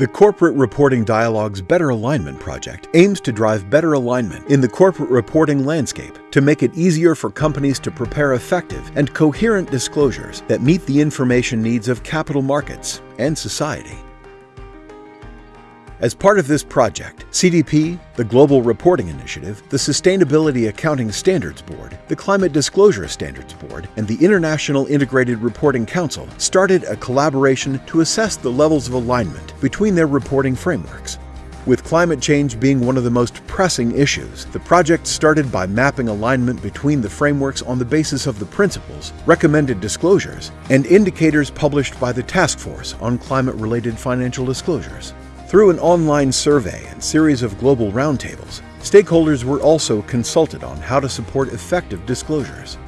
The Corporate Reporting Dialogue's Better Alignment project aims to drive better alignment in the corporate reporting landscape to make it easier for companies to prepare effective and coherent disclosures that meet the information needs of capital markets and society. As part of this project, CDP, the Global Reporting Initiative, the Sustainability Accounting Standards Board, the Climate Disclosure Standards Board, and the International Integrated Reporting Council started a collaboration to assess the levels of alignment between their reporting frameworks. With climate change being one of the most pressing issues, the project started by mapping alignment between the frameworks on the basis of the principles, recommended disclosures, and indicators published by the Task Force on Climate-Related Financial Disclosures. Through an online survey and series of global roundtables, stakeholders were also consulted on how to support effective disclosures.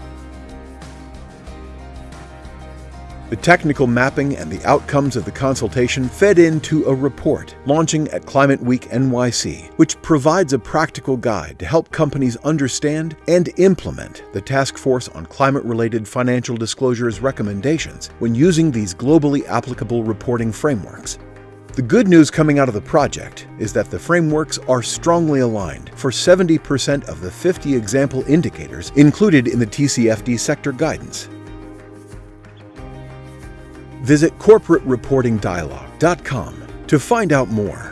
The technical mapping and the outcomes of the consultation fed into a report launching at Climate Week NYC, which provides a practical guide to help companies understand and implement the Task Force on Climate-Related Financial Disclosures recommendations when using these globally applicable reporting frameworks. The good news coming out of the project is that the frameworks are strongly aligned for 70% of the 50 example indicators included in the TCFD sector guidance. Visit corporatereportingdialogue.com to find out more.